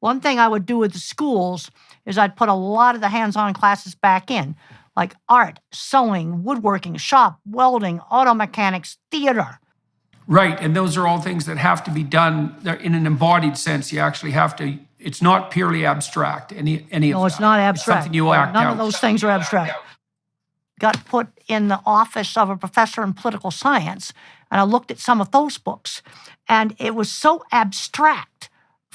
One thing I would do with the schools is I'd put a lot of the hands-on classes back in, like art, sewing, woodworking, shop, welding, auto mechanics, theater. Right, and those are all things that have to be done in an embodied sense. You actually have to. It's not purely abstract. Any any No, of it's that. not abstract. something you act None out. of those things are abstract. Got put in the office of a professor in political science, and I looked at some of those books, and it was so abstract.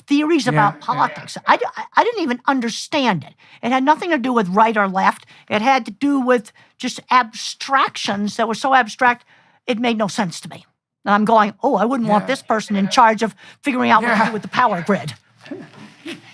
Theories about yeah. politics. I didn't even understand it. It had nothing to do with right or left. It had to do with just abstractions that were so abstract, it made no sense to me. And I'm going, oh, I wouldn't want this person in charge of figuring out what to do with the power grid.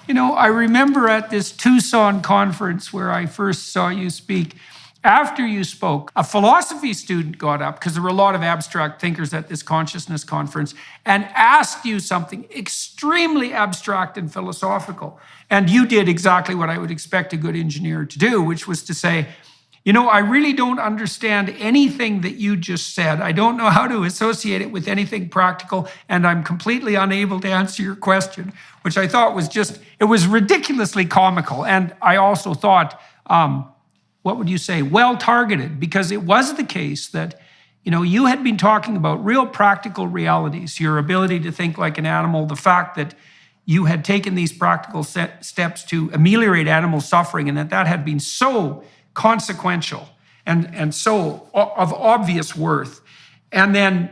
You know, I remember at this Tucson conference where I first saw you speak, after you spoke, a philosophy student got up, because there were a lot of abstract thinkers at this consciousness conference, and asked you something extremely abstract and philosophical. And you did exactly what I would expect a good engineer to do, which was to say, you know, I really don't understand anything that you just said. I don't know how to associate it with anything practical, and I'm completely unable to answer your question, which I thought was just, it was ridiculously comical. And I also thought, um, what would you say, well targeted, because it was the case that, you know, you had been talking about real practical realities, your ability to think like an animal, the fact that you had taken these practical steps to ameliorate animal suffering, and that that had been so consequential and, and so of obvious worth. And then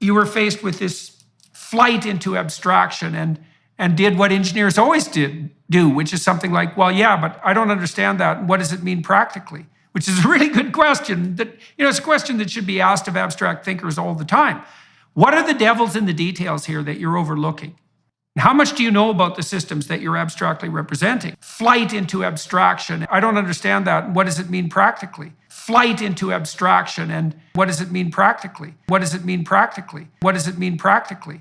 you were faced with this flight into abstraction and and did what engineers always did do, which is something like, well, yeah, but I don't understand that. What does it mean practically? Which is a really good question. That you know, it's a question that should be asked of abstract thinkers all the time. What are the devils in the details here that you're overlooking? How much do you know about the systems that you're abstractly representing? Flight into abstraction. I don't understand that. What does it mean practically? Flight into abstraction. And what does it mean practically? What does it mean practically? What does it mean practically?